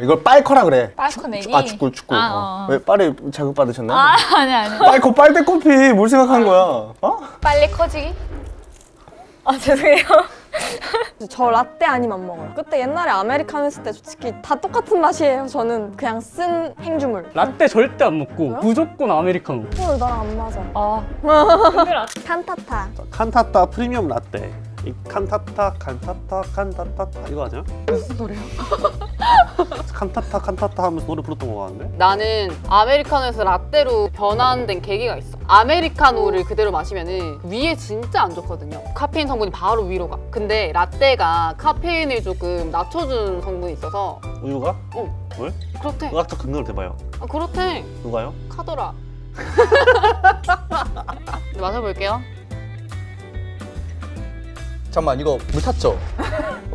이걸 빨커라 그래. 빨커 내기? 아 축구 축구. 아, 어. 어. 왜 빨리 자극 받으셨나요? 아 아니 아니 빨커 빨대 커피 뭘 생각한 거야? 어? 빨리 커지기? 아 죄송해요 저 라떼 아니면 안 먹어요. 그때 옛날에 아메리카노 했을 때 솔직히 다 똑같은 맛이에요. 저는 그냥 쓴 행주물. 라떼 절대 안 먹고 뭐야? 무조건 아메리카노 오늘 나랑 안 맞아. 아 칸타타. 칸타타 프리미엄 라떼 이 칸타타 칸타타 칸타타 이거 아니야? 무슨 소리야? 칸타타 칸타타 하면서 노래 불렀던 거 같은데? 나는 아메리카노에서 라떼로 변환된 계기가 있어. 아메리카노를 그대로 마시면 은 위에 진짜 안 좋거든요. 카페인 성분이 바로 위로 가. 근데 라떼가 카페인을 조금 낮춰주는 성분이 있어서 우유가? 어. 왜? 그렇대. 의학적 근거를 대봐요 아, 그렇대. 누가요? 카더라. 네, 마셔볼게요. 잠깐만 이거 물 탔죠?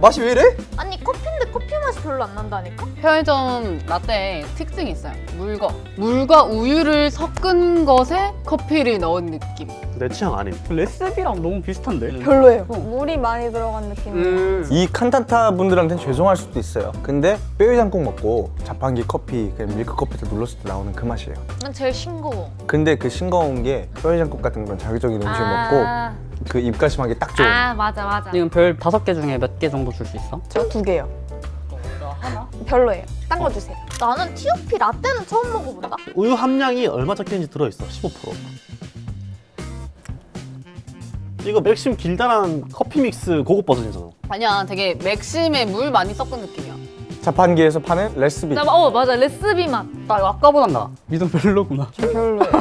맛이 왜 이래? 아니 커피인데 커피 맛이 별로 안 난다니까? 편의점 라떼에 특징이 있어요. 물과 물과 우유를 섞은 것에 커피를 넣은 느낌. 내 취향 아님 레시피랑 너무 비슷한데? 별로예요. 물이 많이 들어간 느낌이에요. 음. 이 칸타타 분들한테는 죄송할 수도 있어요. 근데 뼈해장국 먹고 자판기 커피, 그냥 밀크 커피를 눌렀을 때 나오는 그 맛이에요. 난 제일 싱거워 근데 그 싱거운 게 뼈해장국 같은 그런 자극적인 음식 먹고 아, 그 입가심하기 딱 좋은. 아 맞아 맞아 지금 별 다섯 개 중에 몇 개 정도 줄 수 있어? 저 두 개요. 별로예요. 딴 거 주세요. 나는 티오피 라떼는 처음 먹어본다 우유 함량이 얼마 적혀있는지 들어있어 15% 이거 맥심 길다란 커피 믹스 고급 버전이잖아 아니야, 되게 맥심에 물 많이 섞은 느낌이야. 자판기에서 파는 레시피. 나, 어 맞아 레스비 맛나 이거 아까보단 나. 믿음 별로구나. 저 별로예요.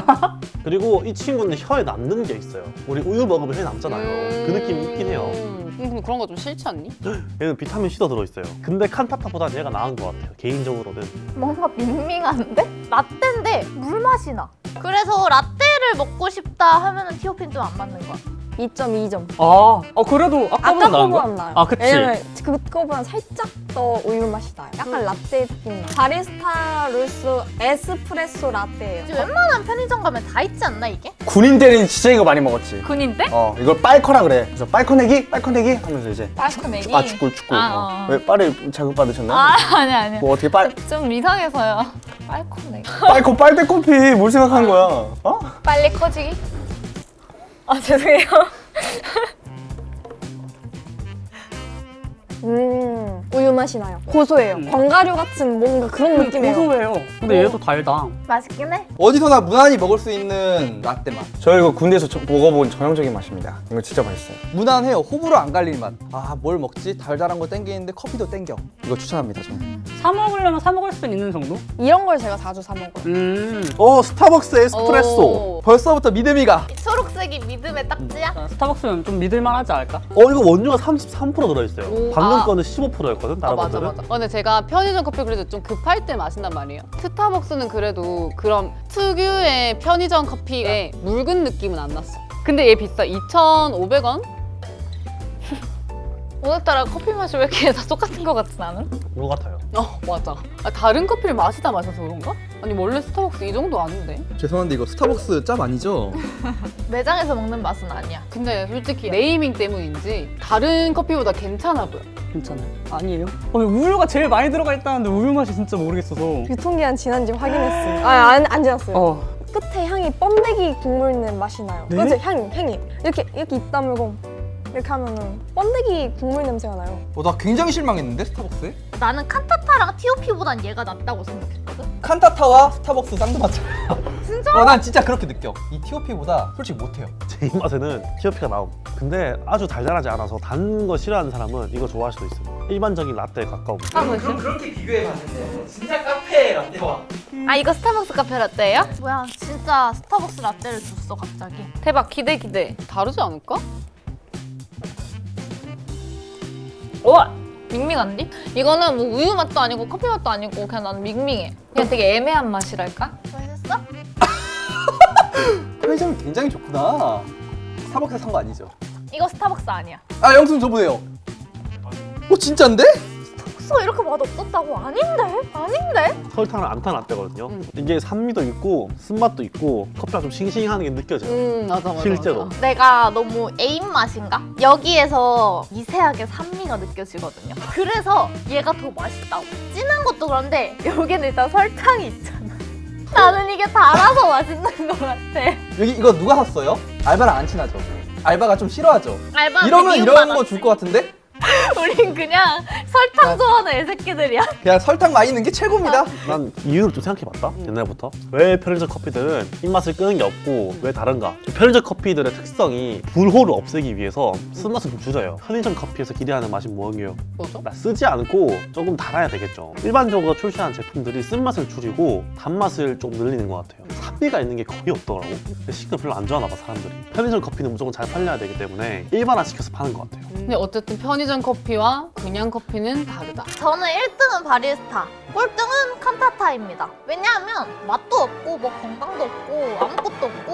그리고 이 친구는 혀에 남는 게 있어요 우리 우유 먹으면 혀에 남잖아요 그 느낌이 있긴 해요 음, 근데 그런 거 좀 싫지 않니? 얘는 비타민 C도 들어있어요 근데 칸타타보다 얘가 나은 것 같아요 개인적으로는 뭔가 밍밍한데? 라떼인데 물 맛이 나 그래서 라떼를 먹고 싶다 하면 은 T.O.P는 좀 안 맞는 거야 2.2점. 아, 어 그래도 아까보다 아까 나은 거야? 거보단 나아요. 아, 그치. 왜냐면 그거보단 살짝 더 우유 맛이 나요. 약간 라떼 느낌 나. 바리스타 룰스 에스프레소 라떼예요. 웬만한 편의점 가면 다 있지 않나 이게? 군인 때는 진짜 이거 많이 먹었지. 군인데? 어, 이걸 빨커라 그래. 그래서 빨커 내기, 빨커 내기 하면서 이제 빨커 내기? 아 축구 축구. 아, 어. 어. 왜 빨리 자극 받으셨나요? 아 아니 아니 뭐 어떻게 빨 좀 이상해서요 빨커 내기 빨커 빨대 커피 뭘 생각한 거야? 어? 빨리 커지기? 아 죄송해요 음, 우유 맛이 나요. 고소해요. 견과류 같은 뭔가 그런 느낌이에요. 고소해요. 근데 얘도 달다. 맛있긴 해 어디서나 무난히 먹을 수 있는 라떼 맛 저 이거 군대에서 저- 먹어본 전형적인 맛입니다. 이거 진짜 맛있어요. 무난해요 호불호 안 갈릴 맛아 뭘 먹지? 달달한 거 땡기는데 커피도 땡겨 이거 추천합니다 저는 사 먹으려면 사 먹을 수 있는 정도? 이런 걸 제가 자주 사 먹어요. 음. 어 스타벅스 에스프레소 오. 벌써부터 믿음이 가 초록색이 믿음의 딱지야? 자, 스타벅스면 좀 믿을만 하지 않을까? 어 이거 원료가 33% 들어있어요 오, 방금 아. 거는 15%였거든 아 다른 맞아 것들은 맞아. 어, 근데 제가 편의점 커피 그래도 좀 급할 때 마신단 말이에요. 스타벅스는 그래도 그런 특유의 편의점 커피의 묽은 느낌은 안 났어. 근데 얘 비싸. 2,500원? 오늘따라 커피 맛이 왜 이렇게 다 똑같은 거 같지 나는? 그거 같아요 어 맞아. 아, 다른 커피를 마시다 마셔서 그런가? 아니 원래 스타벅스 이 정도 아닌데. 죄송한데 이거 스타벅스 짭 아니죠? 매장에서 먹는 맛은 아니야 근데 솔직히 네이밍 때문인지 다른 커피보다 괜찮아 보여. 괜찮아요. 아니에요? 어, 우유가 제일 많이 들어가 있다는데 우유 맛이 진짜 모르겠어서. 유통기한 지난지 확인했어요. 아, 안, 안 지났어요. 어. 끝에 향이 번데기 국물 낸 맛이 나요. 네? 그치? 향이, 향이. 이렇게, 이렇게 입 다물고 이렇게 하면은 번데기 국물 냄새가 나요. 어, 나 굉장히 실망했는데 스타벅스에? 나는 칸타타랑 티오피보단 얘가 낫다고 생각했거든? 칸타타와 스타벅스 쌍두마차예요 진짜? 어, 난 진짜 그렇게 느껴 이 TOP보다 솔직히 못해요 제 입맛에는 티오피가 나옴 근데 아주 달달하지 않아서 단 거 싫어하는 사람은 이거 좋아할 수도 있어요 일반적인 라떼에 가까움 아 뭐지? 그렇게 비교해봤는데 진짜 카페 라떼와 아 이거 스타벅스 카페 라떼예요? 뭐야 진짜 스타벅스 라떼를 줬어 갑자기 대박 기대 기대. 다르지 않을까? 우와! 밍밍한디? 이거는 뭐 우유 맛도 아니고 커피 맛도 아니고 그냥 나는 밍밍해 그냥 되게 애매한 맛이랄까? 맛있었어? 편의점이 굉장히 좋구나 스타벅스 산거 아니죠? 이거 스타벅스 아니야 아 영수증 줘보세요 어 진짠데? 라떼였어 이렇게 맛 없었다고 아닌데 아닌데 설탕을 안탄 라떼거든요. 음. 이게 산미도 있고 쓴맛도 있고 커피가 좀 싱싱한 게 느껴져요. 음 맞아 맞아. 실제로. 맞아. 내가 너무 애인 맛인가? 여기에서 미세하게 산미가 느껴지거든요. 그래서 얘가 더 맛있다고. 진한 것도 그런데 여기는 일단 설탕이 있잖아. 나는 이게 달아서 맛있는 것 같아. 여기 이거 누가 샀어요? 알바랑 안 친하죠? 알바가 좀 싫어하죠? 알바 이러면 이런 거 줄 것 같은데? 우린 그냥 설탕 좋아하는 애새끼들이야. 그냥 설탕 많이 넣는 게 최고입니다. 난 이유를 좀 생각해봤다 옛날부터. 왜 편의점 커피들은 입맛을 끄는 게 없고 왜 다른가? 편의점 커피들의 특성이 불호를 없애기 위해서 쓴맛을 좀 줄여요. 편의점 커피에서 기대하는 맛이 뭐예요? 뭐죠? 나 쓰지 않고 조금 달아야 되겠죠. 일반적으로 출시하는 제품들이 쓴맛을 줄이고 단맛을 좀 늘리는 것 같아요. 산미가 있는 게 거의 없더라고. 식감 별로 안 좋아하나 봐 사람들이. 편의점 커피는 무조건 잘 팔려야 되기 때문에 일반화시켜서 파는 것 같아요. 근데 어쨌든 편의점 커피 와 그냥 커피는 다르다. 저는 1등은 바리스타, 꼴등은 칸타타입니다. 왜냐하면 맛도 없고 뭐 건강도 없고 아무것도 없고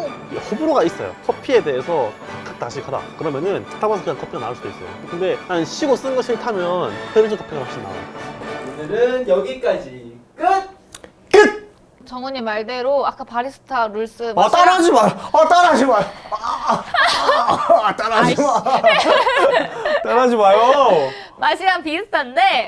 호불호가 있어요. 커피에 대해서 다식하다. 그러면은 스타벅스 그냥 커피가 나올 수도 있어요. 근데 난 시고 쓴 거 싫다면 편의점 커피가 훨씬 나아요. 오늘은 여기까지 끝! 정훈이 말대로 아까 바리스타 룰스 아 따라하지 마. 아 따라하지 마. 아, 따라하지 마. 따라하지 마요. 맛이랑 비슷한데